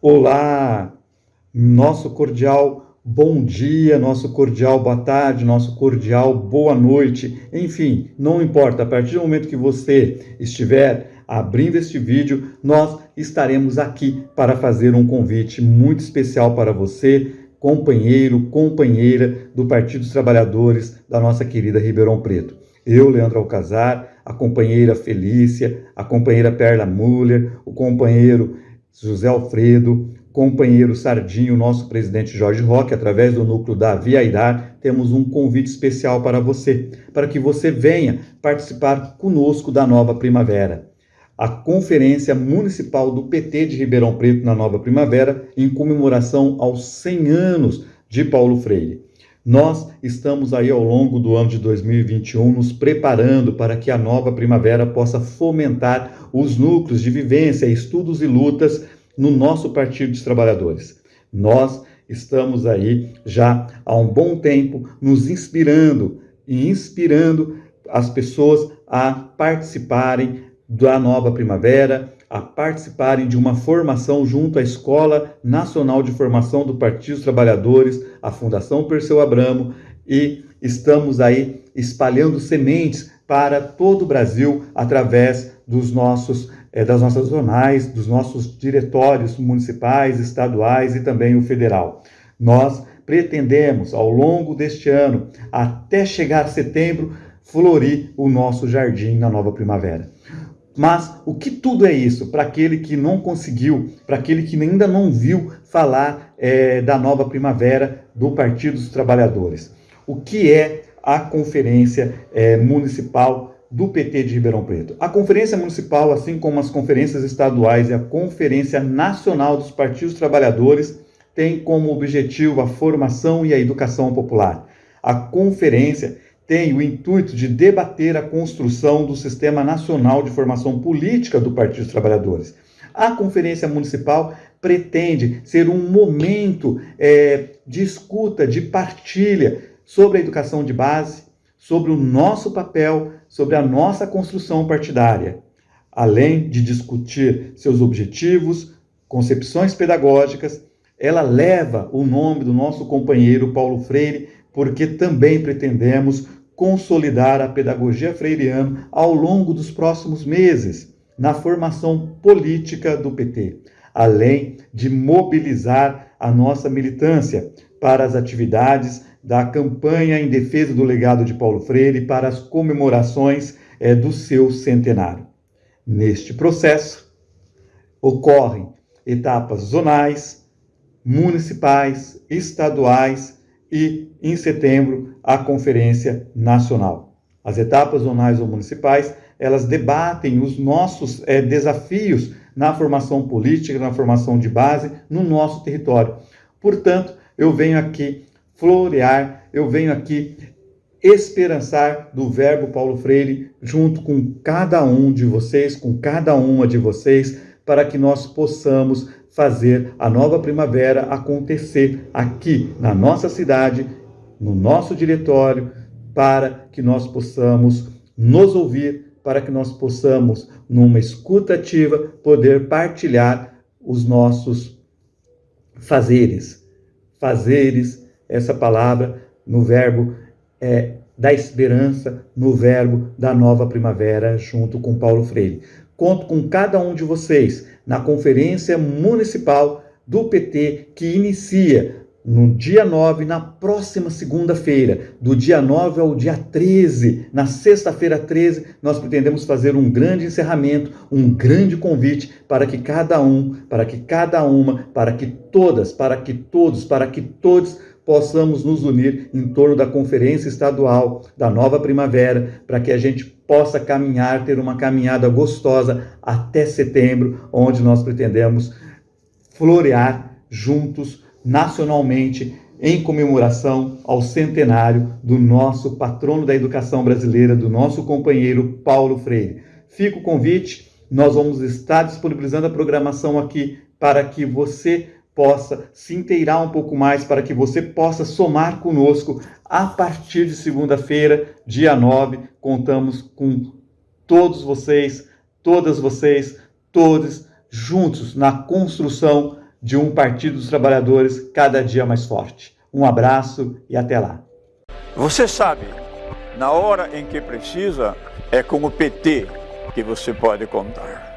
Olá, nosso cordial bom dia, nosso cordial boa tarde, nosso cordial boa noite. Enfim, não importa, a partir do momento que você estiver abrindo este vídeo, nós estaremos aqui para fazer um convite muito especial para você, companheiro, companheira do Partido dos Trabalhadores da nossa querida Ribeirão Preto. Eu, Leandro Alcazar, a companheira Felícia, a companheira Perla Muller, o companheiro José Alfredo, companheiro Sardinho, nosso presidente Jorge Roque, através do núcleo da Via temos um convite especial para você, para que você venha participar conosco da nova primavera. A Conferência Municipal do PT de Ribeirão Preto na Nova Primavera, em comemoração aos 100 anos de Paulo Freire. Nós estamos aí ao longo do ano de 2021 nos preparando para que a nova primavera possa fomentar os núcleos de vivência, estudos e lutas no nosso Partido dos Trabalhadores. Nós estamos aí já há um bom tempo nos inspirando e inspirando as pessoas a participarem da nova primavera, a participarem de uma formação junto à Escola Nacional de Formação do Partido dos Trabalhadores, a Fundação Perseu Abramo, e estamos aí espalhando sementes para todo o Brasil através dos nossos, é, das nossas zonais, dos nossos diretórios municipais, estaduais e também o federal. Nós pretendemos, ao longo deste ano, até chegar setembro, florir o nosso jardim na nova primavera. Mas o que tudo é isso para aquele que não conseguiu, para aquele que ainda não viu falar é, da nova primavera do Partido dos Trabalhadores? O que é a Conferência é, Municipal do PT de Ribeirão Preto? A Conferência Municipal, assim como as conferências estaduais e a Conferência Nacional dos Partidos Trabalhadores, tem como objetivo a formação e a educação popular. A conferência tem o intuito de debater a construção do Sistema Nacional de Formação Política do Partido dos Trabalhadores. A Conferência Municipal pretende ser um momento é, de escuta, de partilha sobre a educação de base, sobre o nosso papel, sobre a nossa construção partidária, além de discutir seus objetivos, concepções pedagógicas, ela leva o nome do nosso companheiro Paulo Freire, porque também pretendemos consolidar a pedagogia freiriana ao longo dos próximos meses na formação política do PT, além de mobilizar a nossa militância para as atividades da campanha em defesa do legado de Paulo Freire para as comemorações é, do seu centenário. Neste processo, ocorrem etapas zonais, municipais, estaduais e, em setembro, a Conferência Nacional. As etapas zonais ou municipais, elas debatem os nossos é, desafios na formação política, na formação de base, no nosso território. Portanto, eu venho aqui florear, eu venho aqui esperançar do verbo Paulo Freire junto com cada um de vocês, com cada uma de vocês, para que nós possamos fazer a nova primavera acontecer aqui na nossa cidade, no nosso diretório, para que nós possamos nos ouvir, para que nós possamos, numa escuta ativa, poder partilhar os nossos fazeres. Fazeres, essa palavra no verbo é, da esperança, no verbo da nova primavera, junto com Paulo Freire. Conto com cada um de vocês na Conferência Municipal do PT, que inicia no dia 9, na próxima segunda-feira, do dia 9 ao dia 13, na sexta-feira 13, nós pretendemos fazer um grande encerramento, um grande convite para que cada um, para que cada uma, para que todas, para que todos, para que todos possamos nos unir em torno da Conferência Estadual da Nova Primavera, para que a gente possa caminhar, ter uma caminhada gostosa até setembro, onde nós pretendemos florear juntos, nacionalmente, em comemoração ao centenário do nosso patrono da educação brasileira, do nosso companheiro Paulo Freire. Fica o convite, nós vamos estar disponibilizando a programação aqui para que você possa se inteirar um pouco mais, para que você possa somar conosco a partir de segunda-feira, dia 9. Contamos com todos vocês, todas vocês, todos juntos na construção de um Partido dos Trabalhadores cada dia mais forte. Um abraço e até lá. Você sabe, na hora em que precisa, é com o PT que você pode contar.